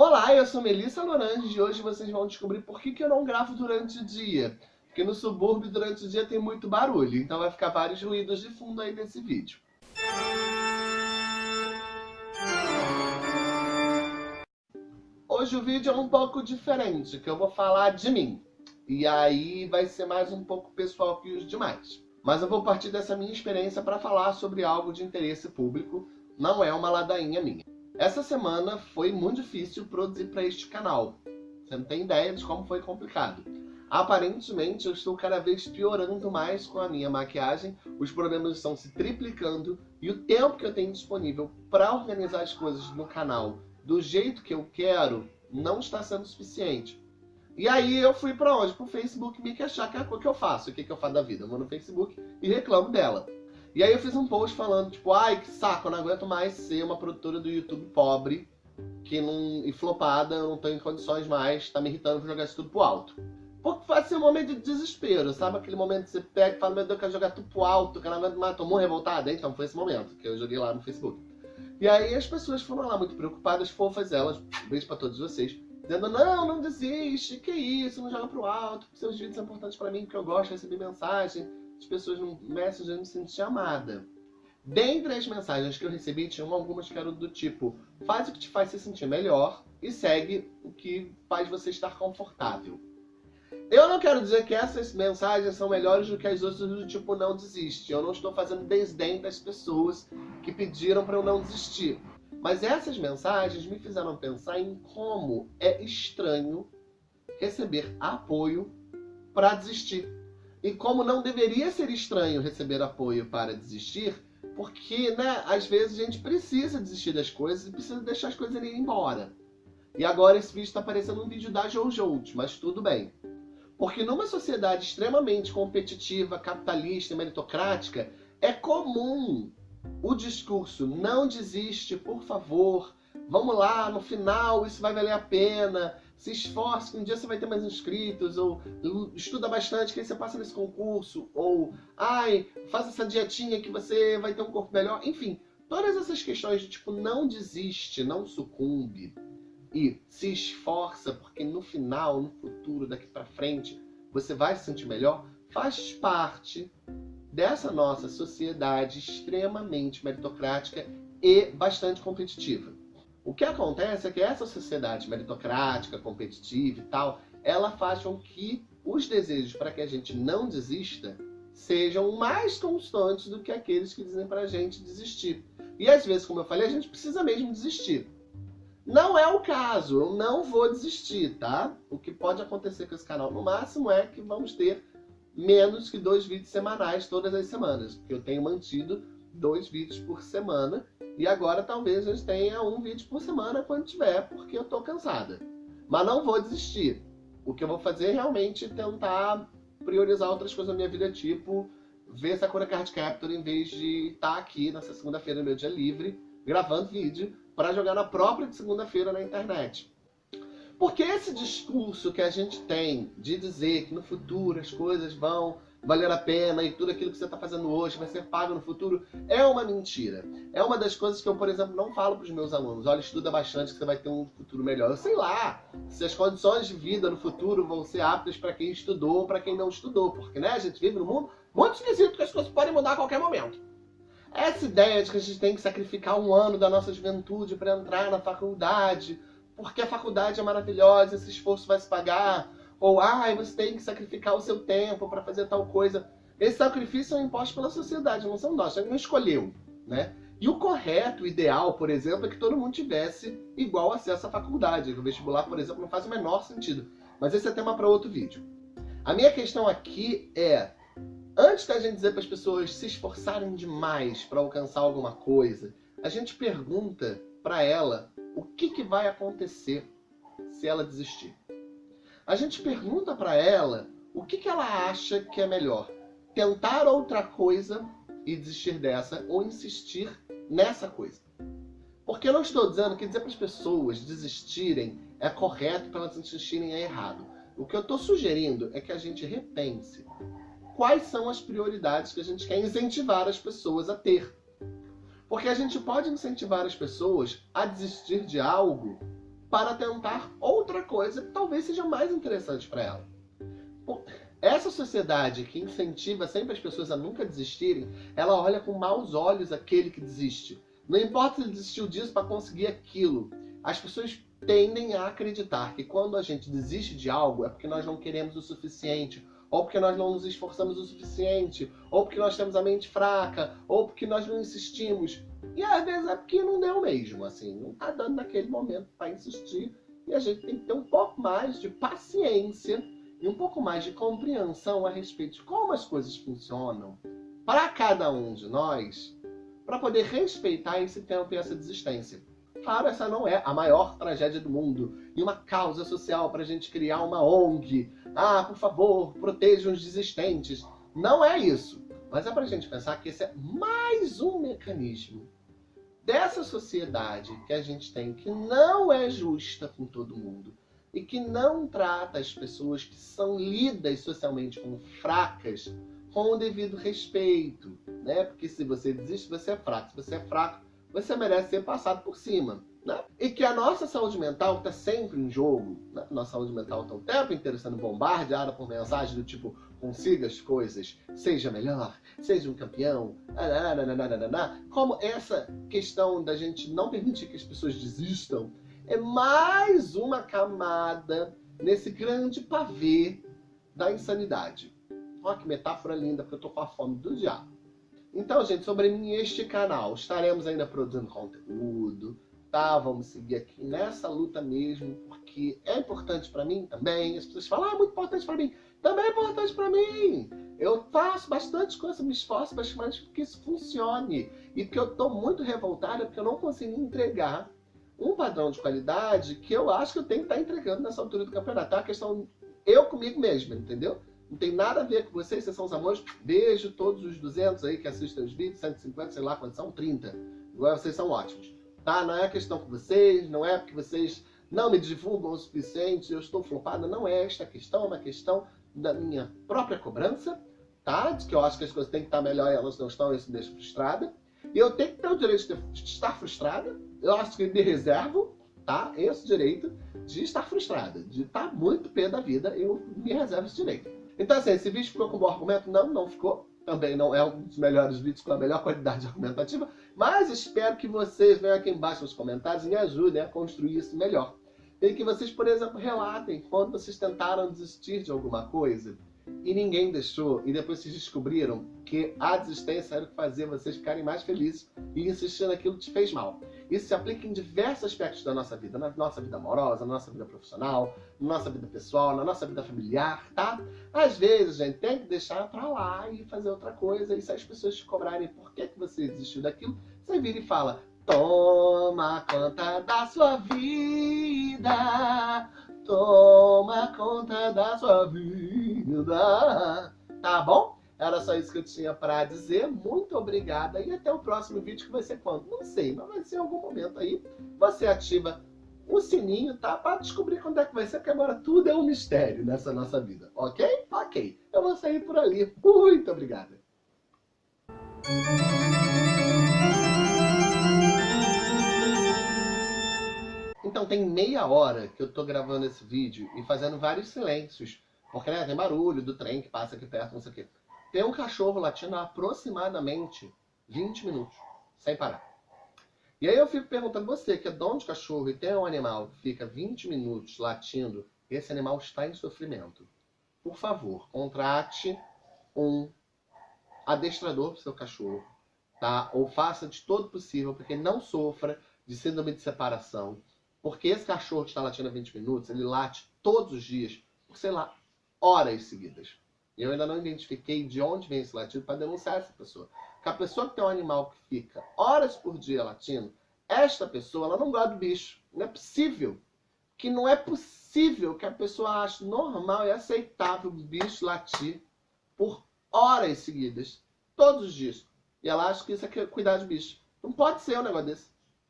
Olá, eu sou Melissa Lorange e hoje vocês vão descobrir por que, que eu não gravo durante o dia. Porque no subúrbio, durante o dia, tem muito barulho, então vai ficar vários ruídos de fundo aí nesse vídeo. Hoje o vídeo é um pouco diferente, que eu vou falar de mim. E aí vai ser mais um pouco pessoal que os demais. Mas eu vou partir dessa minha experiência para falar sobre algo de interesse público, não é uma ladainha minha. Essa semana foi muito difícil produzir para este canal. Você não tem ideia de como foi complicado. Aparentemente, eu estou cada vez piorando mais com a minha maquiagem, os problemas estão se triplicando e o tempo que eu tenho disponível para organizar as coisas no canal do jeito que eu quero não está sendo suficiente. E aí eu fui para onde? Pro Facebook me queixar que é o que eu faço. O que, que eu faço da vida? Eu vou no Facebook e reclamo dela. E aí eu fiz um post falando, tipo, ai, que saco, eu não aguento mais ser uma produtora do YouTube pobre, que não, e flopada, eu não tenho condições mais, tá me irritando pra jogar isso tudo pro alto. Porque foi assim um momento de desespero, sabe? Aquele momento que você pega e fala, meu Deus, eu quero jogar tudo pro alto, que não aguento mais, tomou revoltada? Então foi esse momento que eu joguei lá no Facebook. E aí as pessoas foram lá muito preocupadas, fofas elas, beijo pra todos vocês, dizendo, não, não desiste, que isso, não joga pro alto, seus vídeos são importantes pra mim, porque eu gosto de receber mensagem as pessoas no Messenger me sentiam amada. Dentre as mensagens que eu recebi, tinham algumas que eram do tipo, faz o que te faz se sentir melhor e segue o que faz você estar confortável. Eu não quero dizer que essas mensagens são melhores do que as outras do tipo não desiste. Eu não estou fazendo desdém das pessoas que pediram para eu não desistir. Mas essas mensagens me fizeram pensar em como é estranho receber apoio para desistir. E como não deveria ser estranho receber apoio para desistir, porque, né, às vezes a gente precisa desistir das coisas e precisa deixar as coisas irem embora. E agora esse vídeo está parecendo um vídeo da Jojo, mas tudo bem. Porque numa sociedade extremamente competitiva, capitalista e meritocrática, é comum o discurso não desiste, por favor, vamos lá, no final isso vai valer a pena, se esforce, que um dia você vai ter mais inscritos, ou estuda bastante que aí você passa nesse concurso, ou ai, faça essa dietinha que você vai ter um corpo melhor. Enfim, todas essas questões de tipo, não desiste, não sucumbe e se esforça, porque no final, no futuro, daqui para frente, você vai se sentir melhor, faz parte dessa nossa sociedade extremamente meritocrática e bastante competitiva. O que acontece é que essa sociedade meritocrática, competitiva e tal, ela faz com que os desejos para que a gente não desista sejam mais constantes do que aqueles que dizem para a gente desistir. E às vezes, como eu falei, a gente precisa mesmo desistir. Não é o caso, eu não vou desistir, tá? O que pode acontecer com esse canal no máximo é que vamos ter menos que dois vídeos semanais todas as semanas, porque eu tenho mantido dois vídeos por semana e agora talvez eu tenha um vídeo por semana quando tiver, porque eu tô cansada. Mas não vou desistir. O que eu vou fazer é realmente tentar priorizar outras coisas na minha vida, tipo ver Sakura Card Capture em vez de estar tá aqui nessa segunda-feira, no meu dia livre, gravando vídeo para jogar na própria segunda-feira na internet. Porque esse discurso que a gente tem de dizer que no futuro as coisas vão valer a pena e tudo aquilo que você está fazendo hoje vai ser pago no futuro, é uma mentira. É uma das coisas que eu, por exemplo, não falo para os meus alunos. Olha, estuda bastante que você vai ter um futuro melhor. Eu sei lá se as condições de vida no futuro vão ser aptas para quem estudou ou para quem não estudou. Porque né, a gente vive num mundo muito esquisito que as coisas podem mudar a qualquer momento. Essa ideia de que a gente tem que sacrificar um ano da nossa juventude para entrar na faculdade, porque a faculdade é maravilhosa, esse esforço vai se pagar, ou, ah, você tem que sacrificar o seu tempo para fazer tal coisa. Esse sacrifício é imposto pela sociedade, não são nós, a gente não escolheu, né? E o correto, o ideal, por exemplo, é que todo mundo tivesse igual acesso à faculdade. O vestibular, por exemplo, não faz o menor sentido. Mas esse é tema para outro vídeo. A minha questão aqui é, antes da gente dizer para as pessoas se esforçarem demais para alcançar alguma coisa, a gente pergunta para ela o que, que vai acontecer se ela desistir a gente pergunta para ela o que, que ela acha que é melhor. Tentar outra coisa e desistir dessa, ou insistir nessa coisa. Porque eu não estou dizendo que dizer para as pessoas desistirem é correto para elas insistirem é errado. O que eu estou sugerindo é que a gente repense quais são as prioridades que a gente quer incentivar as pessoas a ter. Porque a gente pode incentivar as pessoas a desistir de algo para tentar outra coisa que talvez seja mais interessante para ela. Essa sociedade que incentiva sempre as pessoas a nunca desistirem, ela olha com maus olhos aquele que desiste. Não importa se ele desistiu disso para conseguir aquilo. As pessoas tendem a acreditar que quando a gente desiste de algo é porque nós não queremos o suficiente, ou porque nós não nos esforçamos o suficiente, ou porque nós temos a mente fraca, ou porque nós não insistimos. E às vezes é porque não deu mesmo, assim, não está dando naquele momento para insistir. E a gente tem que ter um pouco mais de paciência e um pouco mais de compreensão a respeito de como as coisas funcionam para cada um de nós, para poder respeitar esse tempo e essa desistência. Claro, essa não é a maior tragédia do mundo e uma causa social para a gente criar uma ONG. Ah, por favor, protejam os desistentes. Não é isso. Mas é para a gente pensar que esse é mais um mecanismo dessa sociedade que a gente tem, que não é justa com todo mundo e que não trata as pessoas que são lidas socialmente como fracas com o devido respeito, né? Porque se você desiste, você é fraco. Se você é fraco, você merece ser passado por cima. Né? E que a nossa saúde mental está sempre em jogo. Né? Nossa saúde mental está o tempo inteiro sendo bombardeada por mensagens do tipo consiga as coisas, seja melhor, seja um campeão, como essa questão da gente não permitir que as pessoas desistam é mais uma camada nesse grande pavê da insanidade. Olha que metáfora linda, porque eu tô com a fome do diabo. Então, gente, sobre este canal, estaremos ainda produzindo conteúdo, tá? Vamos seguir aqui nessa luta mesmo, porque é importante para mim também. As pessoas falam, ah, é muito importante para mim. Também é importante para mim. Eu faço bastante coisa, me esforço bastante para que isso funcione. E que eu tô muito revoltada porque eu não consegui entregar um padrão de qualidade que eu acho que eu tenho que estar tá entregando nessa altura do campeonato. Tá? A questão eu comigo mesmo, entendeu? Não tem nada a ver com vocês, vocês são os amores. Beijo todos os 200 aí que assistem os vídeos, 150, sei lá quantos são, 30. Agora vocês são ótimos. Tá? Não é questão com vocês, não é porque vocês não me divulgam o suficiente, eu estou flopada. Não é esta questão, é uma questão da minha própria cobrança, tá? De que eu acho que as coisas têm que estar melhor e elas não estão, isso me deixa frustrada. E eu tenho que ter o direito de estar frustrada. Eu acho que me reservo, tá? Esse direito de estar frustrada, de estar muito pé da vida, eu me reservo esse direito. Então, assim, esse vídeo ficou com bom argumento? Não, não ficou. Também não é um dos melhores vídeos com a melhor qualidade argumentativa, mas espero que vocês venham aqui embaixo nos comentários e me ajudem a construir isso melhor. E que vocês, por exemplo, relatem quando vocês tentaram desistir de alguma coisa e ninguém deixou, e depois vocês descobriram que a desistência era o que fazia vocês ficarem mais felizes e insistir naquilo te fez mal. Isso se aplica em diversos aspectos da nossa vida, na nossa vida amorosa, na nossa vida profissional, na nossa vida pessoal, na nossa vida familiar, tá? Às vezes, a gente tem que deixar pra lá e fazer outra coisa, e se as pessoas te cobrarem por que, que você desistiu daquilo, você vira e fala, toma conta da sua vida, toma conta da sua vida, tá bom? Era só isso que eu tinha para dizer. Muito obrigada e até o próximo vídeo que vai ser quando? Não sei, mas vai ser em algum momento aí. Você ativa o sininho, tá? Para descobrir quando é que vai ser, porque agora tudo é um mistério nessa nossa vida, ok? Ok. Eu vou sair por ali. Muito obrigada. Então tem meia hora que eu tô gravando esse vídeo e fazendo vários silêncios. Porque né, tem barulho do trem que passa aqui perto, não sei o quê. Tem um cachorro latindo há aproximadamente 20 minutos, sem parar. E aí eu fico perguntando, você que é dono de cachorro e tem um animal que fica 20 minutos latindo, esse animal está em sofrimento. Por favor, contrate um adestrador para o seu cachorro, tá? Ou faça de todo possível para que ele não sofra de síndrome de separação. Porque esse cachorro que está latindo há 20 minutos, ele late todos os dias, por, sei lá, horas seguidas. E eu ainda não identifiquei de onde vem esse latido para denunciar essa pessoa. Porque a pessoa que tem um animal que fica horas por dia latindo, esta pessoa ela não gosta do bicho. Não é possível. Que não é possível que a pessoa ache normal e aceitável o bicho latir por horas seguidas, todos os dias. E ela acha que isso é cuidar de bicho. Não pode ser um negócio desse.